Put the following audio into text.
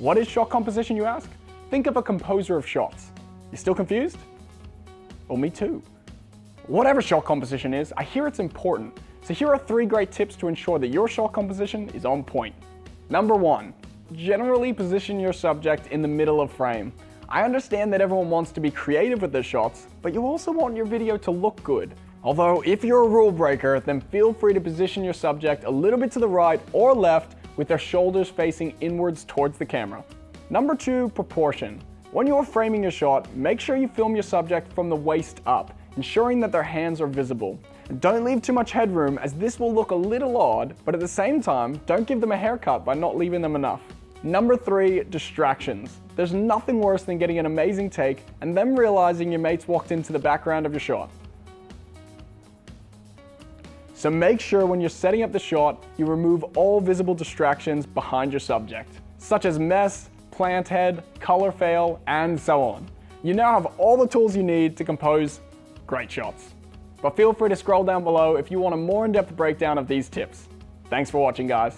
What is shot composition, you ask? Think of a composer of shots. You still confused? Well, me too. Whatever shot composition is, I hear it's important. So here are three great tips to ensure that your shot composition is on point. Number one, generally position your subject in the middle of frame. I understand that everyone wants to be creative with their shots, but you also want your video to look good. Although if you're a rule breaker, then feel free to position your subject a little bit to the right or left with their shoulders facing inwards towards the camera. Number two, proportion. When you're framing your shot, make sure you film your subject from the waist up, ensuring that their hands are visible. And don't leave too much headroom as this will look a little odd, but at the same time, don't give them a haircut by not leaving them enough. Number three, distractions. There's nothing worse than getting an amazing take and then realizing your mates walked into the background of your shot. So make sure when you're setting up the shot, you remove all visible distractions behind your subject, such as mess, plant head, color fail, and so on. You now have all the tools you need to compose great shots. But feel free to scroll down below if you want a more in-depth breakdown of these tips. Thanks for watching guys.